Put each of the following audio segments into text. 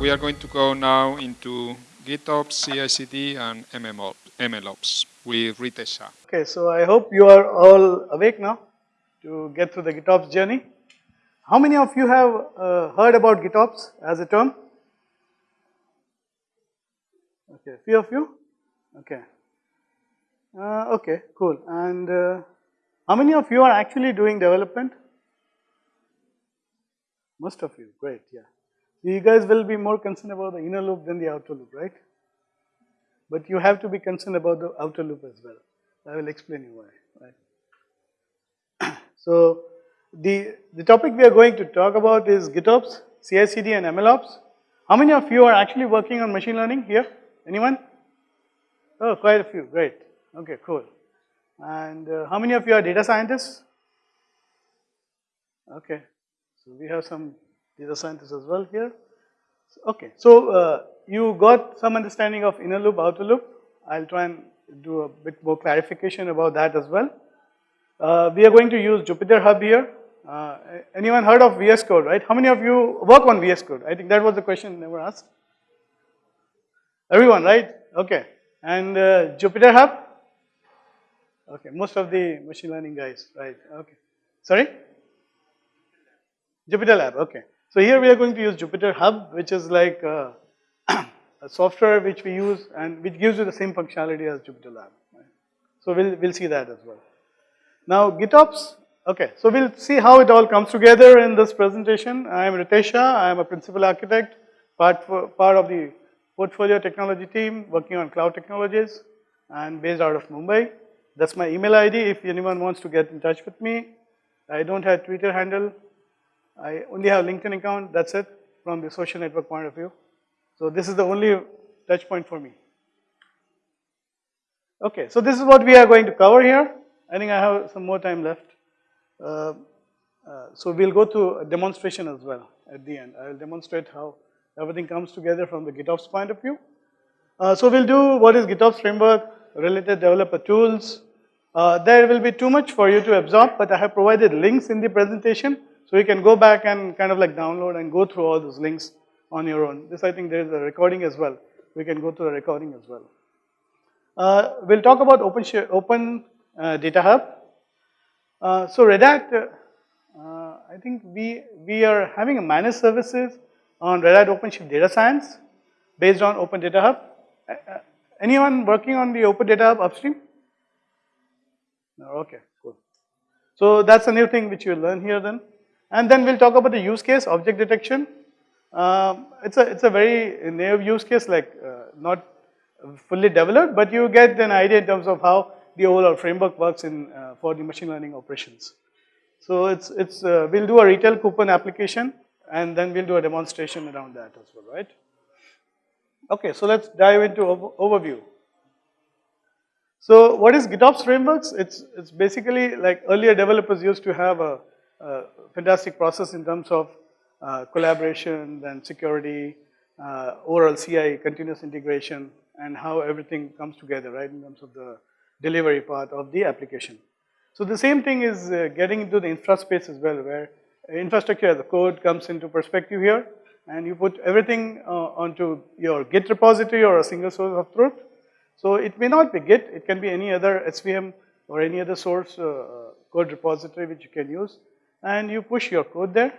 we are going to go now into GitOps, CI/CD, and MLOps with Ritesh. Okay, so I hope you are all awake now to get through the GitOps journey. How many of you have uh, heard about GitOps as a term? Okay, few of you? Okay. Uh, okay, cool. And uh, how many of you are actually doing development? Most of you, great, yeah. You guys will be more concerned about the inner loop than the outer loop, right? But you have to be concerned about the outer loop as well. I will explain you why, right? so, the, the topic we are going to talk about is GitOps, CI/CD and MLOps. How many of you are actually working on machine learning here? Anyone? Oh, quite a few, great. Okay, cool. And uh, how many of you are data scientists? Okay, so we have some data scientists as well here. Okay, so uh, you got some understanding of inner loop, outer loop. I'll try and do a bit more clarification about that as well. Uh, we are going to use Jupyter Hub here. Uh, anyone heard of VS Code, right? How many of you work on VS Code? I think that was the question never asked. Everyone, right? Okay. And uh, Jupyter Hub? Okay, most of the machine learning guys, right? Okay. Sorry? Jupyter Lab, okay. So here we are going to use Jupyter Hub, which is like uh, a software which we use and which gives you the same functionality as Jupyter Lab. Right? So we'll, we'll see that as well. Now GitOps, okay, so we'll see how it all comes together in this presentation. I am Ritesh Shah, I am a principal architect, part, for, part of the portfolio technology team working on cloud technologies and based out of Mumbai. That's my email ID if anyone wants to get in touch with me. I don't have Twitter handle. I only have LinkedIn account, that's it from the social network point of view. So this is the only touch point for me. Okay, so this is what we are going to cover here. I think I have some more time left. Uh, uh, so we'll go to a demonstration as well at the end. I will demonstrate how everything comes together from the GitOps point of view. Uh, so we'll do what is GitOps framework, related developer tools. Uh, there will be too much for you to absorb, but I have provided links in the presentation. So you can go back and kind of like download and go through all those links on your own. This I think there is a recording as well. We can go through the recording as well. Uh, we'll talk about Open, open uh, Data Hub. Uh, so Red Hat, uh, I think we, we are having a managed services on Red Hat OpenShift Data Science based on Open Data Hub. Uh, uh, anyone working on the Open Data Hub upstream? No, okay, cool. So that's a new thing which you'll learn here then. And then we'll talk about the use case, object detection. Um, it's a it's a very naive use case, like uh, not fully developed, but you get an idea in terms of how the overall framework works in uh, for the machine learning operations. So it's it's uh, we'll do a retail coupon application, and then we'll do a demonstration around that as well, right? Okay, so let's dive into over overview. So what is GitOps frameworks? It's it's basically like earlier developers used to have a fantastic process in terms of uh, collaboration, and security, uh, overall CI, continuous integration, and how everything comes together, right, in terms of the delivery part of the application. So the same thing is uh, getting into the infra space as well, where infrastructure as a code comes into perspective here, and you put everything uh, onto your Git repository or a single source of truth. So it may not be Git, it can be any other SVN or any other source uh, code repository which you can use, and you push your code there,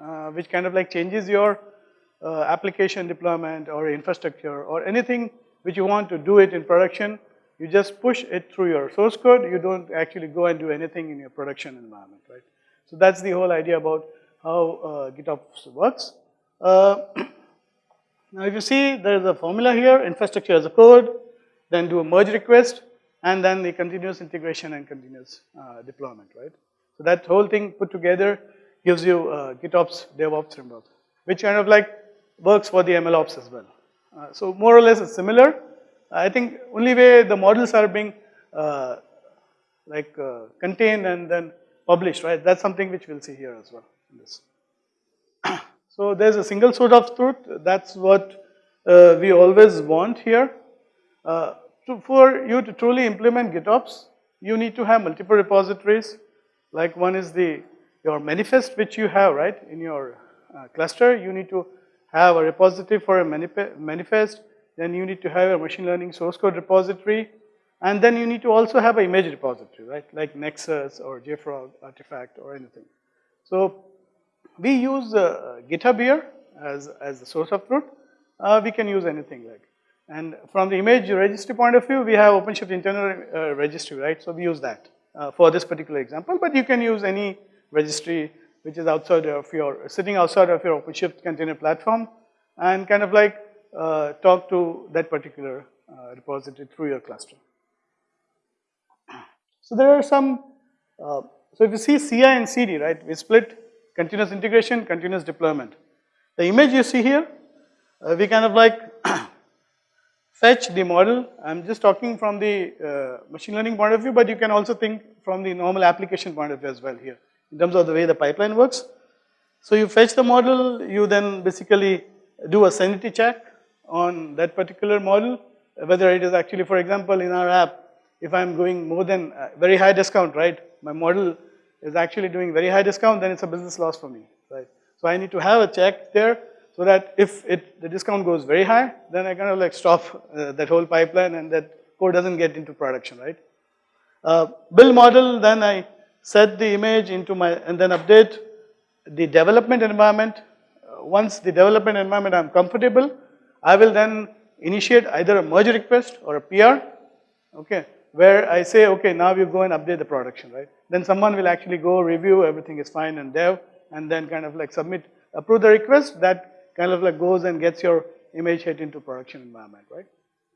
uh, which kind of like changes your uh, application deployment or infrastructure or anything which you want to do it in production, you just push it through your source code, you don't actually go and do anything in your production environment, right? So that's the whole idea about how uh, GitOps works. Uh, now if you see there's a formula here, infrastructure as a code, then do a merge request, and then the continuous integration and continuous uh, deployment, right? So that whole thing put together gives you uh, GitOps DevOps framework, which kind of like works for the MLOps as well. Uh, so more or less it's similar. I think only way the models are being uh, like uh, contained and then published, right? That's something which we'll see here as well. this. so there's a single source of truth. That's what uh, we always want here. To, for you to truly implement GitOps, you need to have multiple repositories. Like one is the your manifest which you have, right, in your uh, cluster, you need to have a repository for a manifest, then you need to have a machine learning source code repository, and then you need to also have an image repository, right? Like Nexus or JFrog artifact or anything. So we use uh, GitHub here as, as the source of truth. Uh, we can use anything like. And from the image registry point of view, we have OpenShift internal uh, registry, right? So we use that uh, for this particular example, but you can use any registry which is outside of your, sitting outside of your OpenShift container platform and kind of like uh, talk to that particular uh, repository through your cluster. So there are some, uh, so if you see CI and CD, right, we split continuous integration, continuous deployment. The image you see here, uh, we kind of like fetch the model. I'm just talking from the uh, machine learning point of view, but you can also think from the normal application point of view as well here, in terms of the way the pipeline works. So you fetch the model, you then basically do a sanity check on that particular model, whether it is actually, for example, in our app, if I'm going more than uh, very high discount, right, my model is actually doing very high discount, then it's a business loss for me, right. So I need to have a check there so that if it, the discount goes very high, then I kind of like stop uh, that whole pipeline and that code doesn't get into production, right. Uh, build model, then I set the image into my, and then update the development environment. Uh, once the development environment I'm comfortable, I will then initiate either a merge request or a PR, okay, where I say, okay, now you go and update the production, right? Then someone will actually go review, everything is fine and dev, and then kind of like submit, approve the request, that kind of like goes and gets your image hit into production environment, right?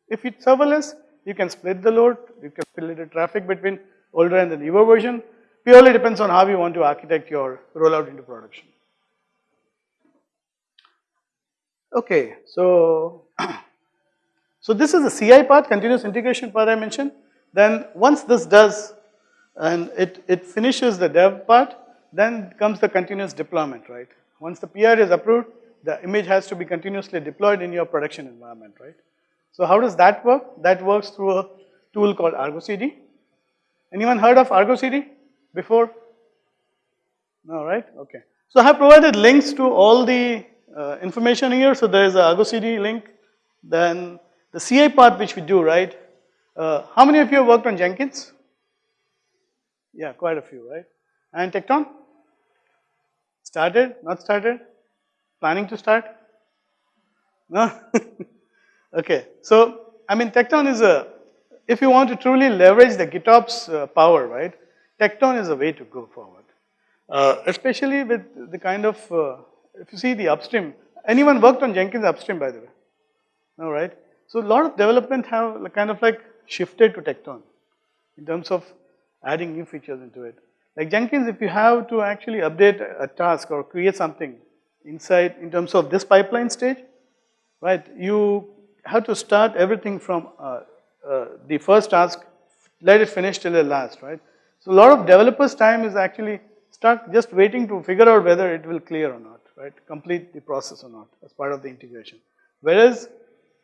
If it's serverless, you can split the load, you can split the traffic between older and the newer version. Purely depends on how you want to architect your rollout into production. Okay, so, so this is the CI part, continuous integration part I mentioned. Then once this does, and it, it finishes the dev part, then comes the continuous deployment, right? Once the PR is approved, the image has to be continuously deployed in your production environment, right? So how does that work? That works through a tool called Argo CD. Anyone heard of Argo CD before? No, right? Okay. So I have provided links to all the uh, information here. So there is a Argo CD link. Then the CI part which we do, right? Uh, how many of you have worked on Jenkins? Yeah, quite a few, right? And Tekton? Started? Not started? Planning to start? No? okay, so I mean Tekton is a, if you want to truly leverage the GitOps uh, power, right? Tekton is a way to go forward. Uh, especially with the kind of, uh, if you see the upstream, anyone worked on Jenkins upstream by the way? No, right? So a lot of development have kind of like shifted to Tekton in terms of adding new features into it. Like Jenkins, if you have to actually update a task or create something inside in terms of this pipeline stage, right, you have to start everything from uh, uh, the first task, let it finish till the last, right. So a lot of developers' time is actually stuck just waiting to figure out whether it will clear or not, right, complete the process or not as part of the integration. Whereas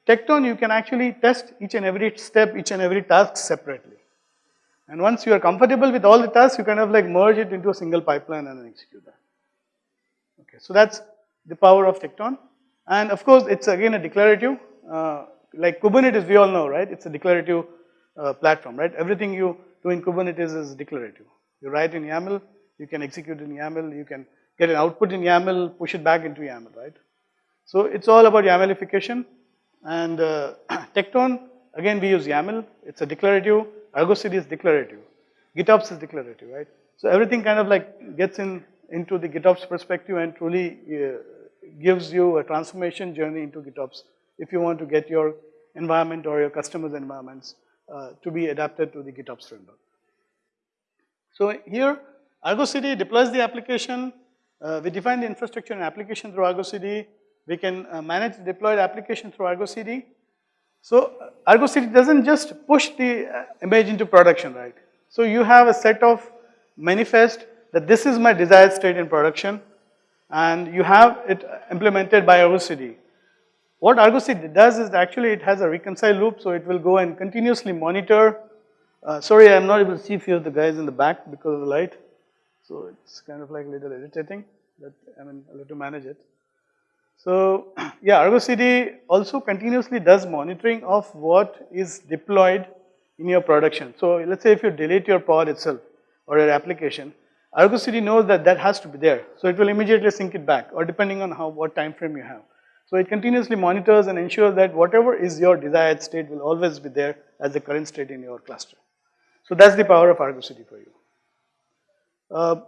Tekton, you can actually test each and every step, each and every task separately. And once you are comfortable with all the tasks, you kind of like merge it into a single pipeline and then execute that. Okay, so that's the power of Tekton. And of course, it's again a declarative, uh, like Kubernetes, we all know, right? It's a declarative uh, platform, right? Everything you do in Kubernetes is declarative. You write in YAML, you can execute in YAML, you can get an output in YAML, push it back into YAML, right? So it's all about YAMLification. And uh, Tekton, again we use YAML, it's a declarative, Argo CD is declarative, GitOps is declarative, right? So everything kind of like gets in into the GitOps perspective and truly uh, gives you a transformation journey into GitOps if you want to get your environment or your customers' environments uh, to be adapted to the GitOps framework. So here, Argo CD deploys the application, uh, we define the infrastructure and application through Argo CD, we can uh, manage the deployed application through Argo CD. So uh, Argo CD doesn't just push the uh, image into production, right? So you have a set of manifest that this is my desired state in production and you have it implemented by Argo CD. What Argo CD does is actually it has a reconcile loop so it will go and continuously monitor. Uh, sorry, I'm not able to see a few of the guys in the back because of the light. So it's kind of like a little irritating, but I mean, I'll have to manage it. So yeah, Argo CD also continuously does monitoring of what is deployed in your production. So let's say if you delete your pod itself or your application, Argo CD knows that that has to be there. So it will immediately sync it back or depending on how what time frame you have. So it continuously monitors and ensures that whatever is your desired state will always be there as the current state in your cluster. So that's the power of Argo CD for you. Uh,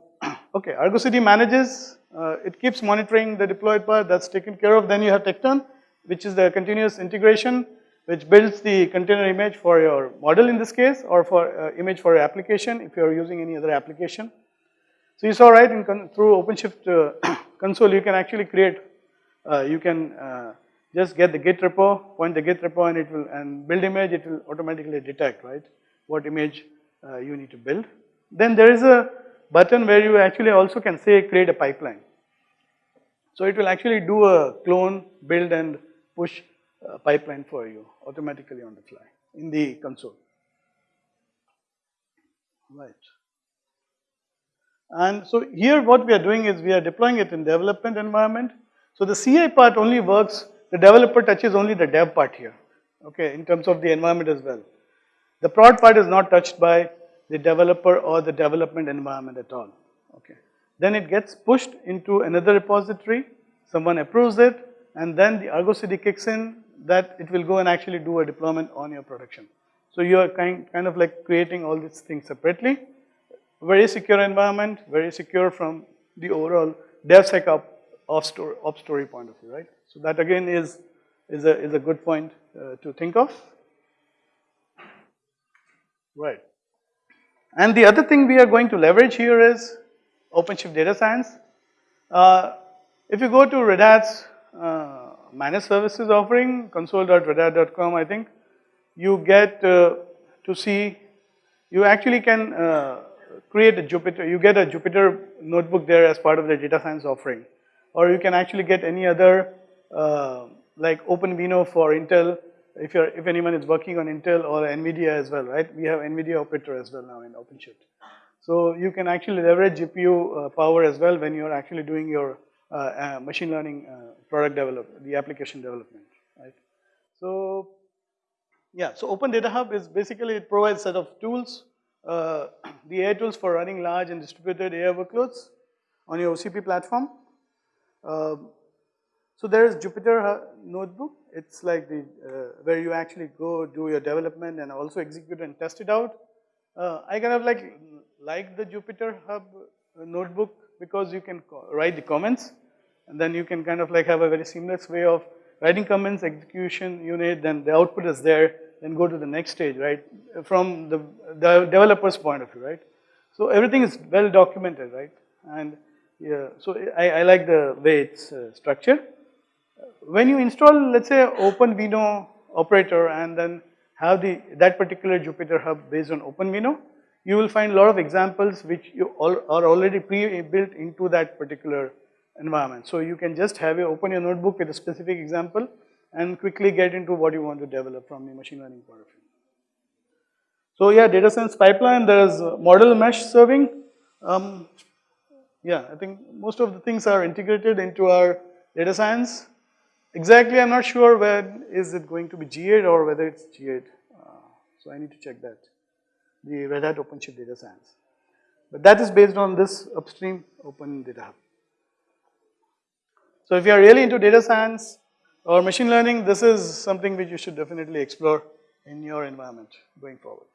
okay, Argo CD manages, uh, it keeps monitoring the deployed part that's taken care of. Then you have Tekton, which is the continuous integration, which builds the container image for your model in this case, or for uh, image for your application if you're using any other application. So you saw right in through OpenShift uh, console, you can actually create, uh, you can uh, just get the Git repo, point the Git repo, and it will and build image. It will automatically detect right what image uh, you need to build. Then there is a button where you actually also can say create a pipeline. So it will actually do a clone, build, and push pipeline for you automatically on the fly in the console. Right. And so here what we are doing is we are deploying it in development environment. So the CI part only works, the developer touches only the dev part here, okay, in terms of the environment as well. The prod part is not touched by the developer or the development environment at all, okay. Then it gets pushed into another repository, someone approves it, and then the Argo CD kicks in that it will go and actually do a deployment on your production. So you are kind, kind of like creating all these things separately very secure environment, very secure from the overall DevSecOps off story, story point of view, right? So that again is, is, a, is a good point uh, to think of. Right. And the other thing we are going to leverage here is OpenShift Data Science. Uh, if you go to Red Hat's uh, managed services offering, console.redhat.com, I think, you get uh, to see, you actually can uh, create a Jupyter, you get a Jupyter notebook there as part of the data science offering. Or you can actually get any other, uh, like OpenVINO for Intel, if you're, if anyone is working on Intel or NVIDIA as well, right? We have NVIDIA operator as well now in OpenShift. So you can actually leverage GPU uh, power as well when you're actually doing your uh, uh, machine learning uh, product development, the application development, right? So yeah, so Open Data Hub is basically it provides set of tools uh, the AI tools for running large and distributed AI workloads on your OCP platform. Uh, so there is Jupyter Notebook. It's like the uh, where you actually go do your development and also execute and test it out. Uh, I kind of like like the Jupyter Hub uh, notebook because you can write the comments and then you can kind of like have a very seamless way of writing comments, execution unit, then the output is there then go to the next stage, right? From the, the developer's point of view, right? So everything is well documented, right? And yeah, so I, I like the way it's uh, structured. When you install, let's say, OpenVINO operator and then have the that particular Jupyter Hub based on OpenVINO, you will find a lot of examples which you all are already pre-built into that particular environment. So you can just have a open your notebook with a specific example and quickly get into what you want to develop from the machine learning point of view. So yeah, data science pipeline, there's model mesh serving. Um, yeah, I think most of the things are integrated into our data science. Exactly, I'm not sure when is it going to be GA or whether it's GA. Uh, so I need to check that. The Red Hat OpenShift data science. But that is based on this upstream open data hub. So if you are really into data science, or machine learning, this is something which you should definitely explore in your environment going forward.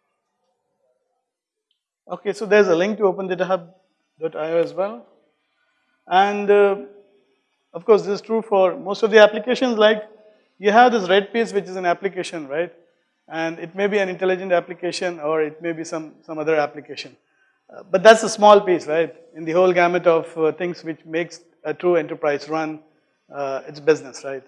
Okay, so there's a link to opendataHub.io as well. And uh, of course, this is true for most of the applications like you have this red piece which is an application, right? And it may be an intelligent application or it may be some, some other application. Uh, but that's a small piece, right? In the whole gamut of uh, things which makes a true enterprise run uh, its business, right?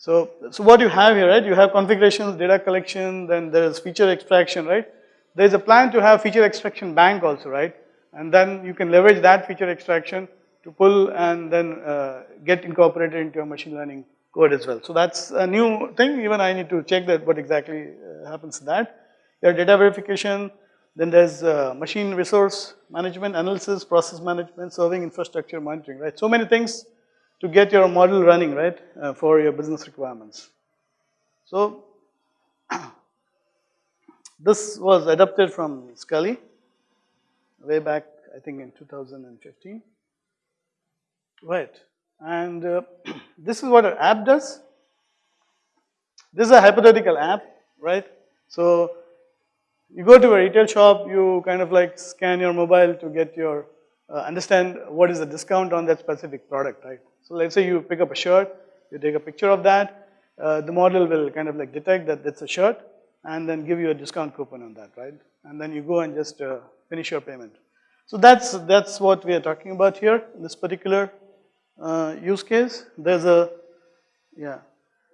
So, so what you have here, right? You have configurations, data collection, then there is feature extraction, right? There is a plan to have feature extraction bank also, right? And then you can leverage that feature extraction to pull and then uh, get incorporated into your machine learning code as well. So that's a new thing. Even I need to check that what exactly uh, happens to that. Your data verification, then there's uh, machine resource management, analysis, process management, serving infrastructure monitoring, right? So many things to get your model running, right, uh, for your business requirements. So, this was adapted from Sculley way back, I think in 2015. Right, and uh, this is what an app does. This is a hypothetical app, right? So, you go to a retail shop, you kind of like scan your mobile to get your, uh, understand what is the discount on that specific product, right? So let's say you pick up a shirt, you take a picture of that, uh, the model will kind of like detect that it's a shirt and then give you a discount coupon on that, right? And then you go and just uh, finish your payment. So that's, that's what we are talking about here, in this particular uh, use case. There's a, yeah,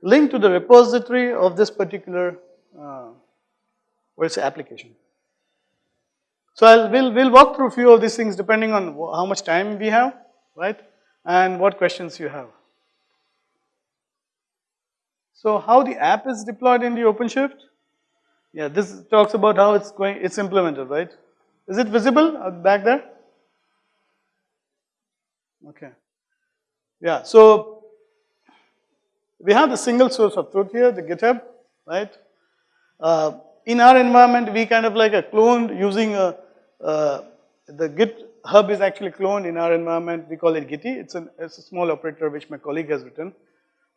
link to the repository of this particular, uh, what's application. So I'll, we'll, we'll walk through a few of these things depending on how much time we have, right? And what questions you have. So how the app is deployed in the OpenShift? Yeah, this talks about how it's going, it's implemented, right? Is it visible uh, back there? Okay. Yeah, so we have the single source of truth here, the GitHub, right? Uh, in our environment, we kind of like a cloned using a, uh, the GitHub is actually cloned in our environment. We call it Gitea. It's, an, it's a small operator which my colleague has written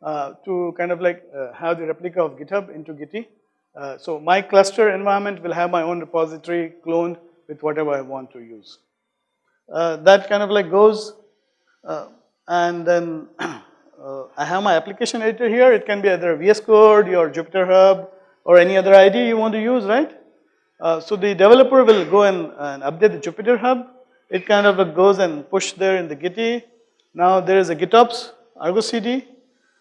uh, to kind of like uh, have the replica of GitHub into Gitea. Uh, so my cluster environment will have my own repository cloned with whatever I want to use. Uh, that kind of like goes uh, and then I have my application editor here. It can be either VS Code or Jupyter Hub or any other ID you want to use, right? Uh, so the developer will go and, and, update the Jupyter Hub. It kind of goes and push there in the Gitea. Now there is a GitOps Argo CD,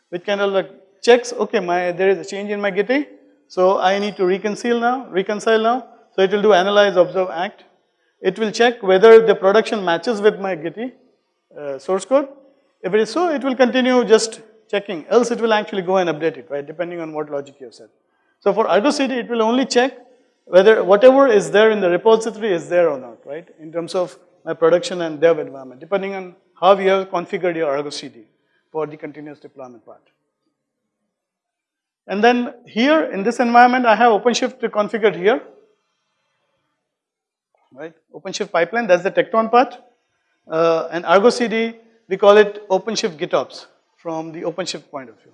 which kind of like checks, okay, my there is a change in my Gitea. So I need to reconcile now, reconcile now. So it will do analyze, observe, act. It will check whether the production matches with my Gitea uh, source code. If it is so, it will continue just checking, else it will actually go and update it, right, depending on what logic you have set. So for Argo CD, it will only check whether whatever is there in the repository is there or not, right, in terms of my production and dev environment, depending on how you have configured your Argo CD for the continuous deployment part. And then here in this environment, I have OpenShift configured here, right? OpenShift pipeline, that's the Tekton part. Uh, and Argo CD, we call it OpenShift GitOps from the OpenShift point of view,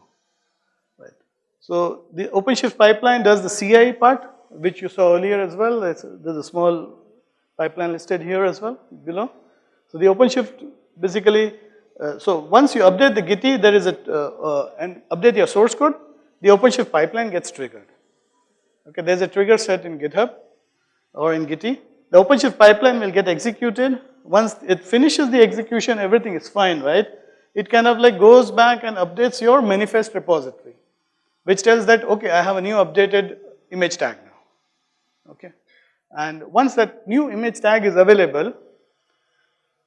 right? So the OpenShift pipeline does the CI part, which you saw earlier as well. There's a small pipeline listed here as well below. So the OpenShift basically, uh, so once you update the Gitea, there is a, uh, uh, and update your source code, the OpenShift pipeline gets triggered. Okay, there's a trigger set in GitHub or in Gitea. The OpenShift pipeline will get executed. Once it finishes the execution, everything is fine, right? It kind of like goes back and updates your manifest repository, which tells that, okay, I have a new updated image tag now, okay? And once that new image tag is available,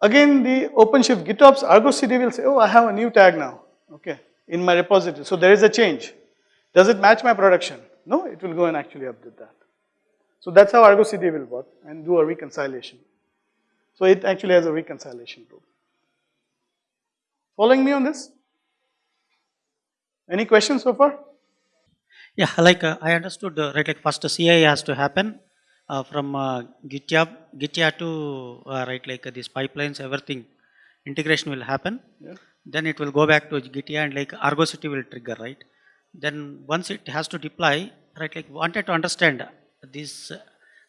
again the OpenShift GitOps Argo CD will say, oh, I have a new tag now, okay, in my repository. So there is a change. Does it match my production? No, it will go and actually update that. So that's how Argo CD will work and do a reconciliation. So it actually has a reconciliation tool. Following me on this? Any questions so far? Yeah, like uh, I understood, uh, right, like first CI has to happen uh, from uh, GitHub, GitHub to, uh, right, like uh, these pipelines, everything, integration will happen. Yeah. Then it will go back to GitHub and like Argo CD will trigger, right? Then once it has to deploy, right, like wanted to understand this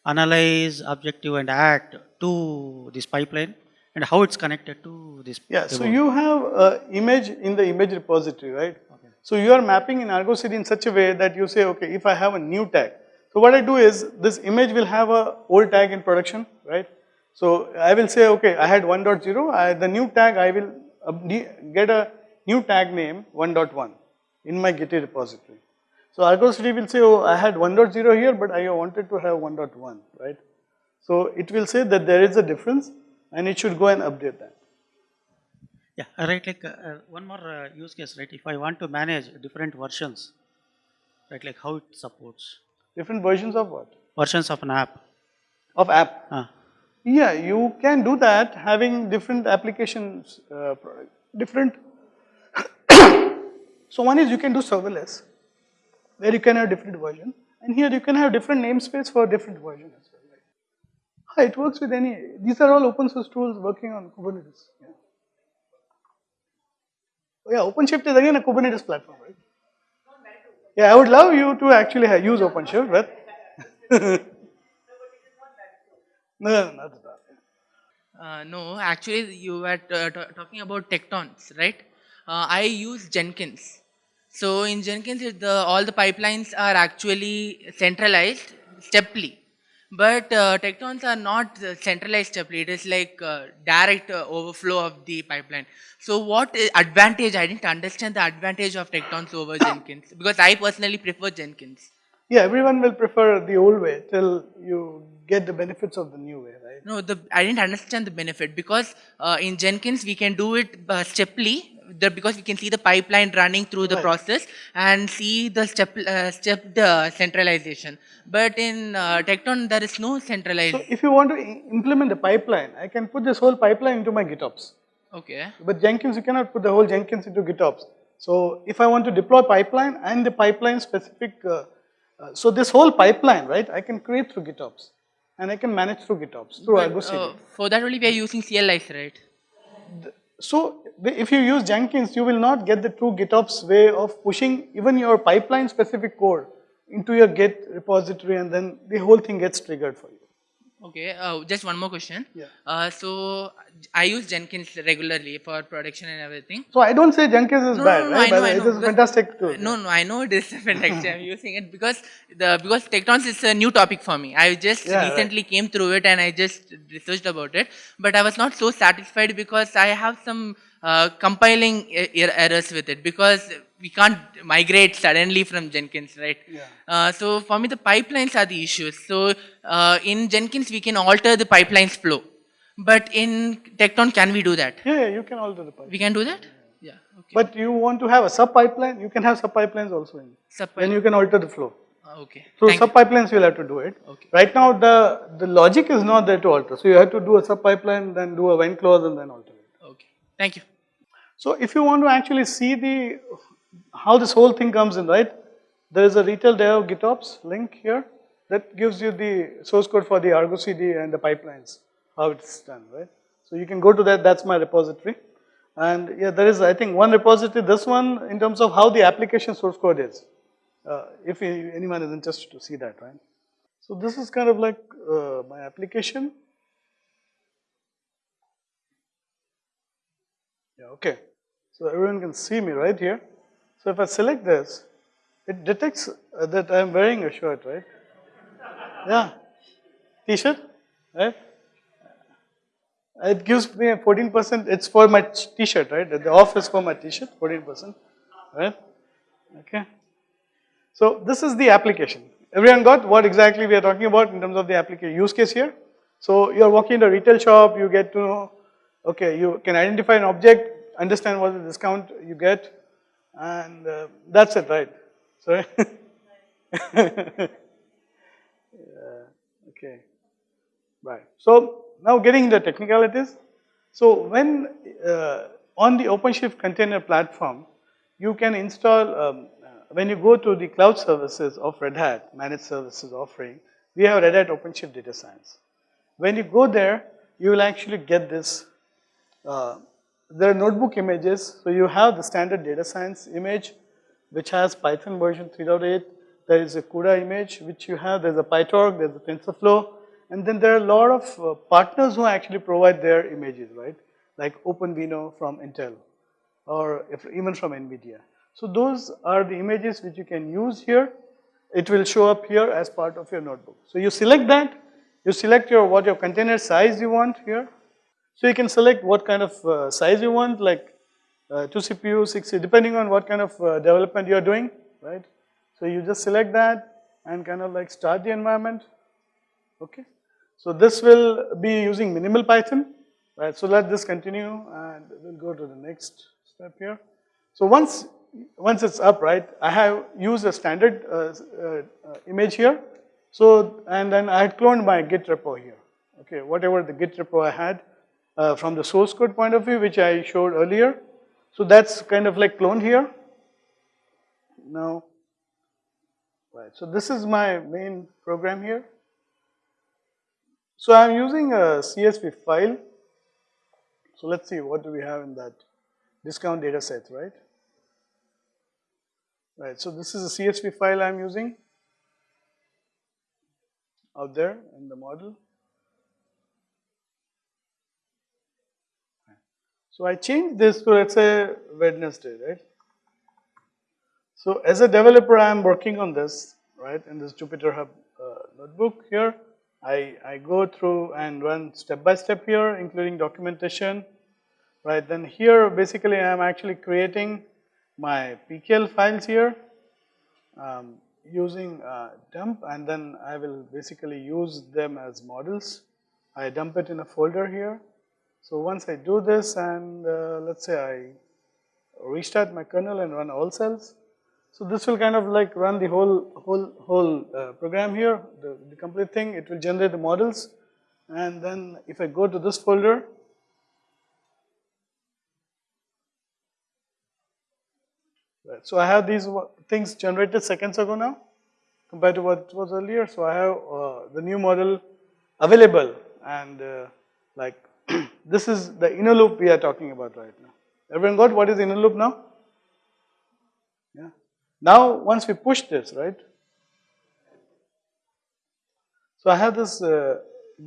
analyze, objective and act to this pipeline and how it's connected to this. Yeah, so you have uh, image in the image repository, right? Okay. So you are mapping in Argo CD in such a way that you say, okay, if I have a new tag. So what I do is this image will have a old tag in production, right? So I will say, okay, I had 1.0, I, the new tag I will get a new tag name 1.1 in my Git repository. So Argo CD will say, oh, I had 1.0 here, but I wanted to have 1.1, right? So it will say that there is a difference and it should go and update that. Yeah, right, like uh, uh, one more uh, use case, right? If I want to manage different versions, right, like how it supports. Different versions of what? Versions of an app. Of app? Uh. Yeah, you can do that having different applications, uh, different So one is you can do serverless, where you can have different version, and here you can have different namespace for different version as well. Right? It works with any, these are all open source tools working on Kubernetes. Yeah. Oh yeah, OpenShift is again a Kubernetes platform, right? Yeah, I would love you to actually use OpenShift, but no, no, not at all. Uh, no, actually, you were uh, talking about Tektons, right? Uh, I use Jenkins. So in Jenkins, the, all the pipelines are actually centralized, steply. But uh, Tektons are not centralized steply. It is like uh, direct uh, overflow of the pipeline. So what advantage? I didn't understand the advantage of Tektons over Jenkins because I personally prefer Jenkins. Yeah, everyone will prefer the old way till you get the benefits of the new way, right? No, the I didn't understand the benefit because uh, in Jenkins we can do it uh, steply the, because we can see the pipeline running through the Right. process and see the step uh, stepped uh, centralization. But in uh, Tekton there is no centralized. So if you want to implement the pipeline, I can put this whole pipeline into my GitOps. okay. But Jenkins, you cannot put the whole Jenkins into GitOps. So if I want to deploy pipeline and the pipeline specific, uh, uh, so this whole pipeline, right, I can create through GitOps. And I can manage through GitOps, through Argo CD. Uh, for that only we are using CLIs, right? So if you use Jenkins, you will not get the true GitOps way of pushing even your pipeline specific code into your Git repository and then the whole thing gets triggered for you. Okay, uh, just one more question. Yeah. Uh, so I use Jenkins regularly for production and everything. So I don't say Jenkins is No, bad, no, no, right? I know, I know. is a fantastic tool. No, no, I know it is fantastic. I'm using it because the because Tektons is a new topic for me. I just Yeah, right. recently came through it and I just researched about it. But I was not so satisfied because I have some uh, compiling er- errors with it because we can't migrate suddenly from Jenkins, right? Yeah. Uh, so for me, the pipelines are the issues. So uh, in Jenkins, we can alter the pipelines flow. But in Tekton, can we do that? Yeah, yeah, you can alter the pipeline. We can do that? Yeah. Okay. But you want to have a sub pipeline, you can have sub pipelines also in. Sub- Then you can alter the flow. Uh, okay. Through Thank you. sub pipelines, you'll have to do it. Okay. Right now, the, the logic is not there to alter. So you have to do a sub pipeline, then do a when clause, and then alter it. Okay. Thank you. So if you want to actually see the how this whole thing comes in, right? There is a retail dev GitOps link here that gives you the source code for the Argo CD and the pipelines, how it's done, right? So you can go to that, that's my repository. And yeah, there is, I think, one repository, this one, in terms of how the application source code is. Uh, if anyone is interested to see that, right? So this is kind of like uh, my application. Yeah, okay. So everyone can see me right here. So if I select this, it detects uh, that I'm wearing a shirt, right? Yeah. T-shirt, right? It gives me a 14%, it's for my t-shirt, right? The off is for my t-shirt, 14%, right? Okay. So this is the application. Everyone got what exactly we are talking about in terms of the application use case here? So you're walking in a retail shop, you get to know, okay, you can identify an object, understand what the discount you get, and uh, that's it, right? Sorry? yeah, okay, right. So now getting the technicalities. So when uh, on the OpenShift container platform, you can install, um, uh, when you go to the cloud services of Red Hat, managed services offering, we have Red Hat OpenShift Data Science. When you go there, you will actually get this. Uh, there are notebook images, so you have the standard data science image, which has Python version 3.8. There is a CUDA image, which you have. There's a PyTorch, there's a TensorFlow, and then there are a lot of uh, partners who actually provide their images, right? Like OpenVINO from Intel, or if, even from NVIDIA. So those are the images which you can use here. It will show up here as part of your notebook. So you select that, you select your what your container size you want here. So you can select what kind of uh, size you want, like uh, 2 CPU, 6, depending on what kind of uh, development you are doing, right? So you just select that and kind of like start the environment, okay? So this will be using minimal Python, right? So let this continue and we'll go to the next step here. So once, once it's up, right, I have used a standard uh, uh, image here. So, and then I had cloned my Git repo here, okay? Whatever the Git repo I had uh, from the source code point of view, which I showed earlier. So that's kind of like cloned here, now. Right, so this is my main program here. So I'm using a CSV file. So let's see what do we have in that discount data set, right? Right, so this is a CSV file I'm using out there in the model. So I change this to let's say Wednesday, right? So as a developer, I am working on this, right, in this Jupyter Hub uh, notebook here. I, I go through and run step by step here, including documentation, right. Then here, basically, I am actually creating my PKL files here um, using uh, dump, and then I will basically use them as models. I dump it in a folder here. So once I do this, and uh, let's say I restart my kernel and run all cells, so this will kind of like run the whole whole whole uh, program here, the, the complete thing. It will generate the models, and then if I go to this folder, right. So I have these things generated seconds ago now, compared to what was earlier. So I have uh, the new model available, and uh, like this is the inner loop we are talking about right now. Everyone got what is inner loop now? Yeah. Now, once we push this, right? So I have this uh,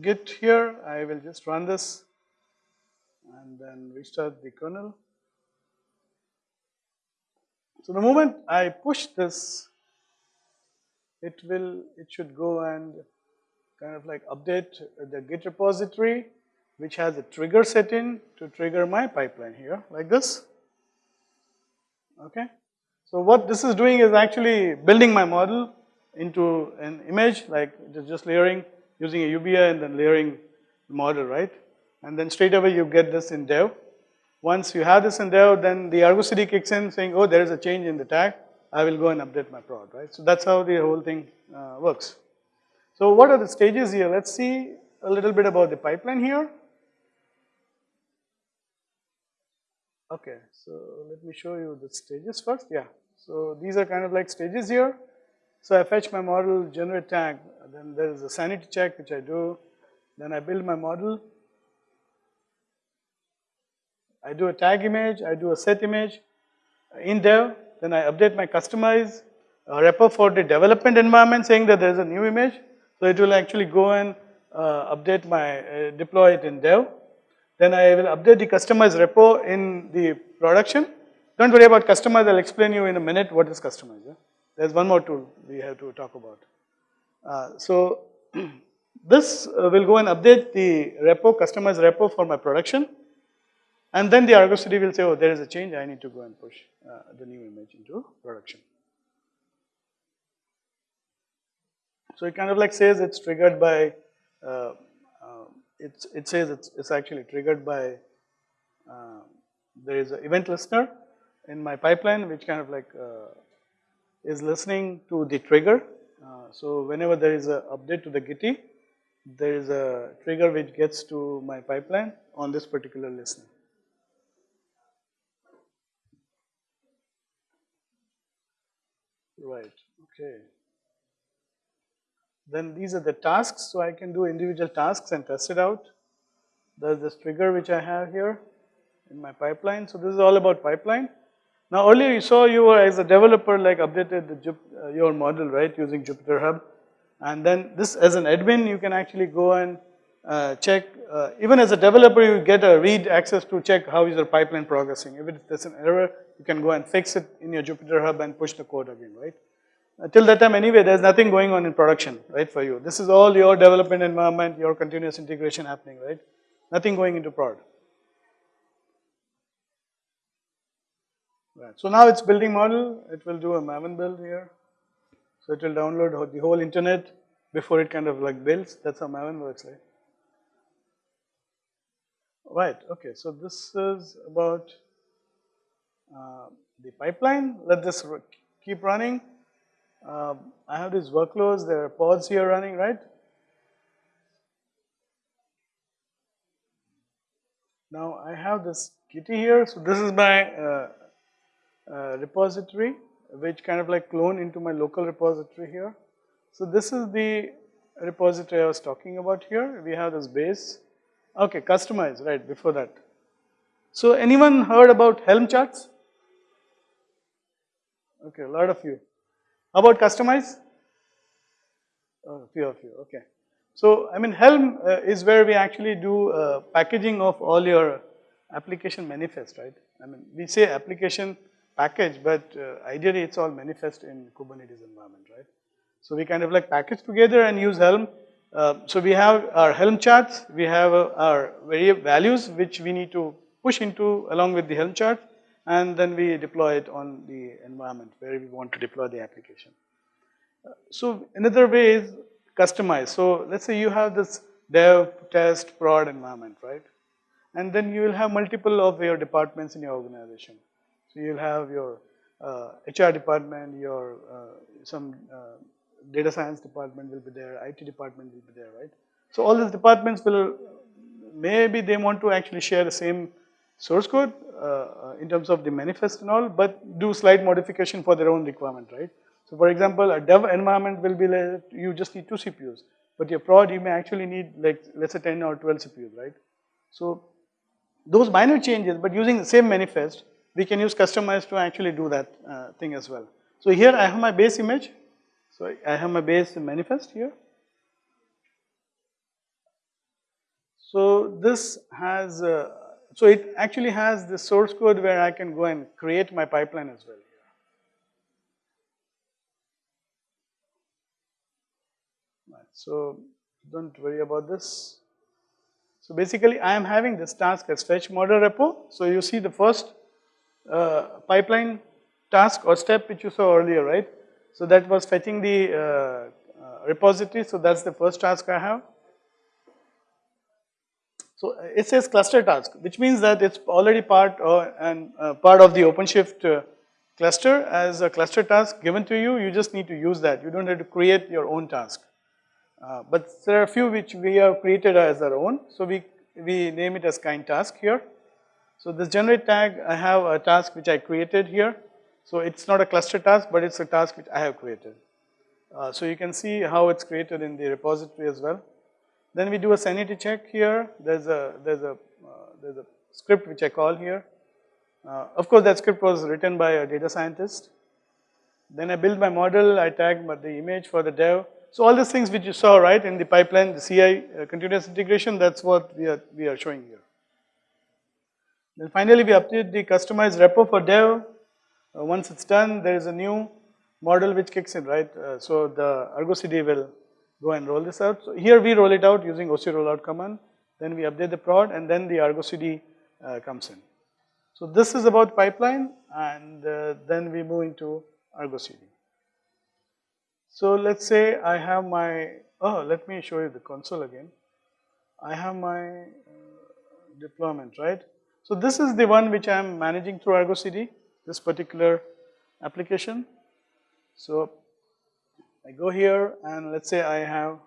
git here, I will just run this and then restart the kernel. So the moment I push this, it will, it should go and kind of like update the git repository which has a trigger set in to trigger my pipeline here like this, okay. So what this is doing is actually building my model into an image like just layering using a UBI and then layering the model, right? And then straight away you get this in dev. Once you have this in dev, then the Argo CD kicks in saying, oh, there is a change in the tag. I will go and update my prod, right? So that's how the whole thing uh, works. So what are the stages here? Let's see a little bit about the pipeline here. Okay, so let me show you the stages first. Yeah, so these are kind of like stages here. So I fetch my model, generate tag, then there is a sanity check which I do, then I build my model. I do a tag image, I do a set image in dev, then I update my Kustomize repo for the development environment saying that there is a new image. So it will actually go and uh, update my, uh, deploy it in dev. Then I will update the customized repo in the production don't worry about Kustomize, I'll explain you in a minute what is Kustomize. Yeah? There's one more tool we have to talk about. Uh, so this uh, will go and update the repo, Kustomize repo for my production. And then the Argo CD will say, oh, there is a change, I need to go and push uh, the new image into production. So it kind of like says it's triggered by, uh, it's, it says it's, it's actually triggered by, uh, there is an event listener in my pipeline which kind of like uh, is listening to the trigger. Uh, so whenever there is an update to the Gitea, there is a trigger which gets to my pipeline on this particular listening. Right, okay. Then these are the tasks, so I can do individual tasks and test it out. There's this trigger which I have here in my pipeline. So this is all about pipeline. Now earlier you saw you were as a developer like updated the, uh, your model right using Jupyter Hub and then this as an admin you can actually go and uh, check uh, even as a developer you get a read access to check how is your pipeline progressing. If there's an error you can go and fix it in your Jupyter Hub and push the code again right. Uh, till that time anyway there's nothing going on in production right for you. This is all your development environment, your continuous integration happening right. Nothing going into prod. Right. So now it's building model, it will do a Maven build here. So it will download the whole internet before it kind of like builds, that's how Maven works, right? Right, okay, so this is about uh, the pipeline. Let this keep running. Um, I have these workloads, there are pods here running, right? Now I have this Gitea here, so this is my uh, uh, repository which kind of like clone into my local repository here. So this is the repository I was talking about here. We have this base. Okay, Kustomize, right, before that. So anyone heard about Helm charts? Okay, a lot of you. How about Kustomize? Oh, a few of you, okay. So, I mean Helm uh, is where we actually do uh, packaging of all your application manifest, right? I mean, we say application package, but uh, ideally it's all manifest in Kubernetes environment, right? So we kind of like package together and use Helm. Uh, so we have our Helm charts, we have uh, our very values which we need to push into along with the Helm chart and then we deploy it on the environment where we want to deploy the application. So another way is Kustomize. So let's say you have this dev, test, prod environment, right? And then you will have multiple of your departments in your organization. So you'll have your uh, HR department, your uh, some uh, data science department will be there, IT department will be there, right? So all these departments will, maybe they want to actually share the same source code uh, uh, in terms of the manifest and all, but do slight modification for their own requirement, right? So for example, a dev environment will be like, you just need two CPUs, but your prod you may actually need like, let's say 10 or 12 CPUs, right? So those minor changes, but using the same manifest, we can use Kustomize to actually do that uh, thing as well. So here I have my base image. So I have my base manifest here. So this has, uh, so it actually has the source code where I can go and create my pipeline as well. So don't worry about this. So basically I am having this task as fetch model repo. So you see the first uh, pipeline task or step which you saw earlier, right? So that was fetching the uh, uh, repository. So that's the first task I have. So it says cluster task, which means that it's already part or, and uh, part of the OpenShift uh, cluster as a cluster task given to you. You just need to use that. You don't have to create your own task. Uh, but there are a few which we have created as our own. So we, we name it as kind task here. So this generate tag, I have a task which I created here. So it's not a cluster task, but it's a task which I have created. Uh, so you can see how it's created in the repository as well. Then we do a sanity check here. There's a, there's a, uh, there's a script which I call here. Uh, of course, that script was written by a data scientist. Then I build my model, I tag the image for the dev. So all these things which you saw, right, in the pipeline, the CI, uh, continuous integration, that's what we are, we are showing here. Then finally, we update the customized repo for dev. Uh, once it's done, there is a new model which kicks in, right? Uh, so the Argo CD will go and roll this out. So here we roll it out using OC rollout command. Then we update the prod and then the Argo CD uh, comes in. So this is about pipeline and uh, then we move into Argo CD. So let's say I have my, oh, let me show you the console again. I have my uh, deployment, right? So this is the one which I am managing through Argo CD, this particular application. So I go here and let's say I have,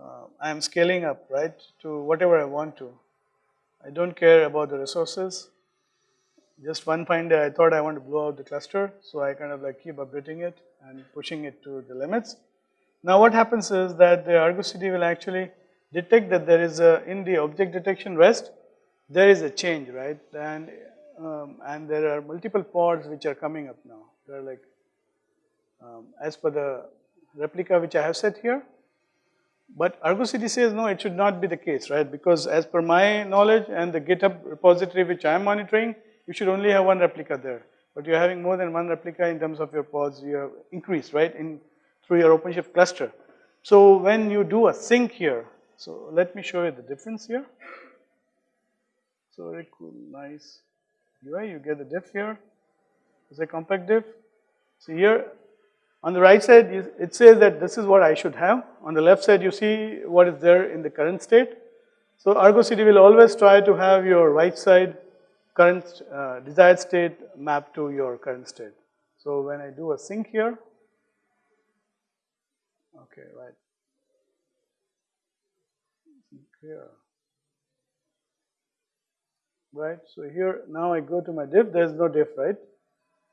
uh, I am scaling up, right, to whatever I want to. I don't care about the resources. Just one fine day I thought I want to blow out the cluster, so I kind of like keep updating it and pushing it to the limits. Now what happens is that the Argo CD will actually detect that there is a, in the object detection rest, there is a change, right? And, um, and there are multiple pods which are coming up now. They're like, um, as per the replica which I have set here. But Argo CD says no, it should not be the case, right? Because as per my knowledge and the GitHub repository which I am monitoring, you should only have one replica there but you're having more than one replica in terms of your pods, you have increased, right, in through your OpenShift cluster. So when you do a sync here, so let me show you the difference here. So very cool, nice UI, you get the diff here. It's a compact diff. So here, on the right side, it says that this is what I should have. On the left side, you see what is there in the current state. So Argo CD will always try to have your right side current uh, desired state map to your current state. So when I do a sync here, okay, right, sync here, right. So here now I go to my diff. There is no diff, right?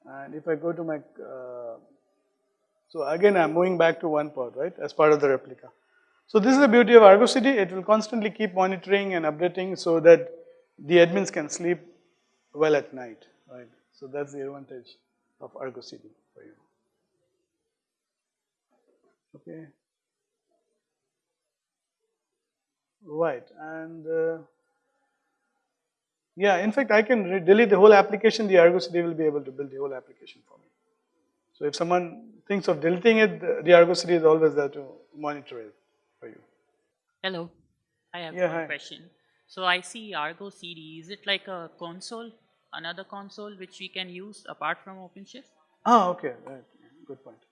And if I go to my, uh, so again I'm moving back to one pod, right, as part of the replica. So this is the beauty of Argo CD, it will constantly keep monitoring and updating so that the admins can sleep well at night, right. So that's the advantage of Argo CD for you. Okay. Right, and uh, yeah, in fact, I can delete the whole application, the Argo CD will be able to build the whole application for me. So if someone thinks of deleting it, the- Argo CD is always there to monitor it for you. Hello, I have Yeah, one hi. question. So I see Argo CD. Is it like a console, another console which we can use apart from OpenShift? Ah, okay, right, good point.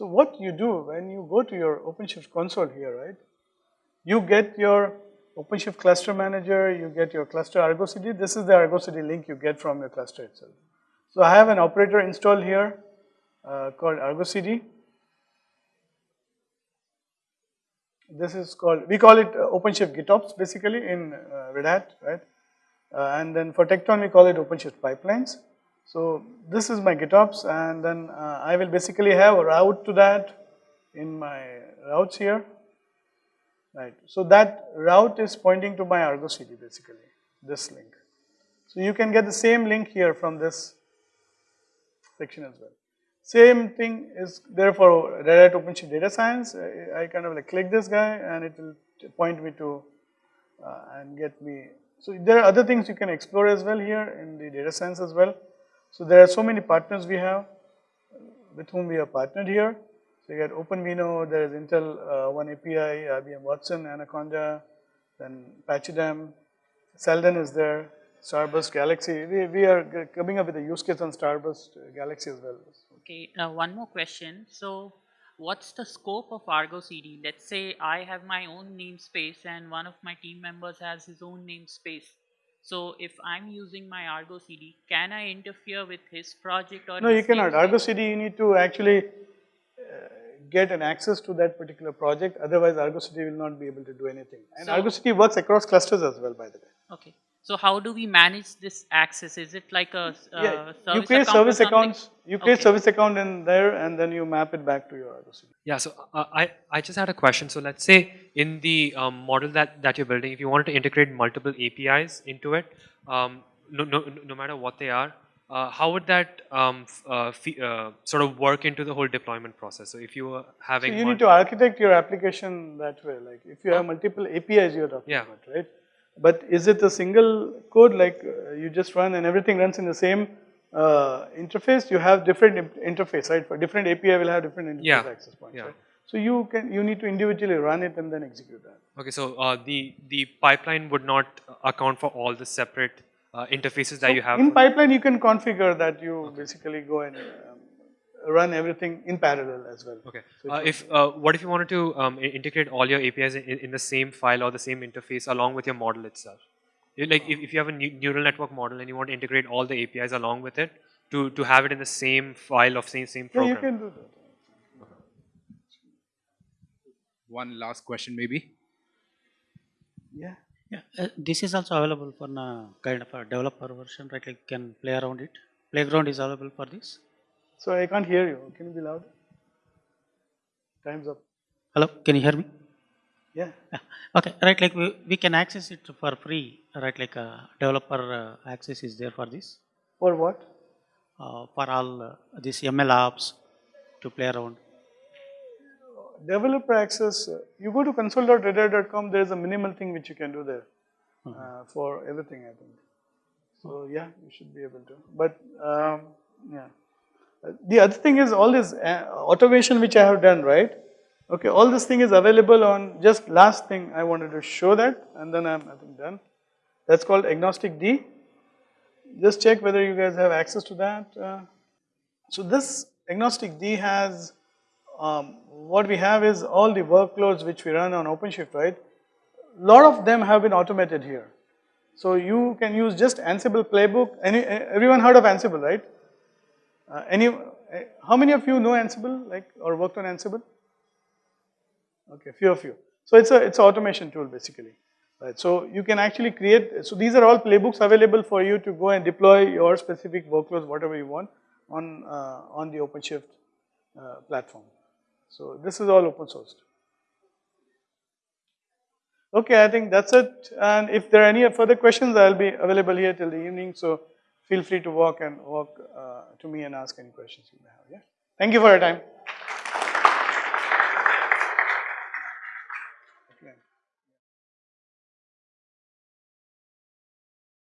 So what you do when you go to your OpenShift console here, right? You get your OpenShift cluster manager, you get your cluster Argo CD. This is the Argo CD link you get from your cluster itself. So I have an operator installed here uh, called Argo CD. This is called, we call it uh, OpenShift GitOps basically in uh, Red Hat, right? Uh, and then for Tekton we call it OpenShift pipelines. So this is my GitOps and then uh, I will basically have a route to that in my routes here. Right, so that route is pointing to my Argo CD basically, this link. So you can get the same link here from this section as well. Same thing is there for Red Hat OpenShift Data Science. I, kind of like click this guy and it will point me to uh, and get me. So there are other things you can explore as well here in the data science as well. So there are so many partners we have with whom we are partnered here. So you got OpenVINO, there is Intel uh, One API, IBM Watson, Anaconda, then Pachyderm, Seldon is there, Starburst Galaxy. We, we are coming up with a use case on Starburst Galaxy as well. Okay, uh, one more question. So what's the scope of Argo CD? Let's say I have my own namespace and one of my team members has his own namespace. So if I'm using my Argo CD, can I interfere with his project or No, you cannot. namespace? Argo CD, you need to actually uh, get an access to that particular project. Otherwise, Argo CD will not be able to do anything. And So- Argo CD works across clusters as well, by the way. Okay. So how do we manage this access? Is it like a uh, yeah, service you create account service accounts. You create Okay. service account in there, and then you map it back to your Argo CD. Yeah, so uh, I, I just had a question. So let's say in the um, model that, that you're building, if you wanted to integrate multiple APIs into it, um, no, no, no matter what they are, uh, how would that um, f- uh, fe- uh, sort of work into the whole deployment process? So if you were So having you need to architect your application that way. Like if you have multiple APIs you're talking Yeah. about, right? But is it a single code like uh, you just run and everything runs in the same uh, interface? You have different interface, right? For different API will have different interface Yeah. access points, Yeah. right? So you can you need to individually run it and then execute that. Okay, so uh, the the pipeline would not account for all the separate uh, interfaces that So you have. in pipeline, you can configure that you basically go and um, run everything in parallel as well. Okay. So Uh, if if uh, what if you wanted to um, integrate all your APIs in, in the same file or the same interface along with your model itself? Like if, if you have a neural network model and you want to integrate all the APIs along with it to, to have it in the same file of same same program. Yeah, program. you can do that. One last question maybe. Yeah. Yeah, uh, this is also available for a kind of a developer version, right? You can play around it. Playground is available for this. So I can't hear you. Can you be loud? Time's up. Hello, can you hear me? Yeah. Okay, right. Like we, we can access it for free, right? Like uh, developer uh, access is there for this, For what? uh, for all uh, these ML apps to play around. Developer access, uh, you go to console.redhat.com, there is a minimal thing which you can do there uh, for everything, I think. So yeah, you should be able to. But um, yeah. The other thing is all this uh, automation which I have done, right? Okay, all this thing is available on just last thing I wanted to show that and then I'm I done. That's called AgnosticD. Just check whether you guys have access to that. Uh, so this AgnosticD has, um, what we have is all the workloads which we run on OpenShift, right? A lot of them have been automated here. So you can use just Ansible playbook. Any, everyone heard of Ansible, right? Uh, any, uh, how many of you know Ansible, like, or worked on Ansible? Okay, few of you. So it's a, it's an automation tool basically. Right, so you can actually create, so these are all playbooks available for you to go and deploy your specific workloads, whatever you want. on, uh, on the OpenShift uh, platform. So this is all open sourced. Okay, I think that's it. And if there are any further questions, I'll be available here till the evening. So feel free to walk and walk uh, to me and ask any questions you may have. Yeah. Thank you for your time.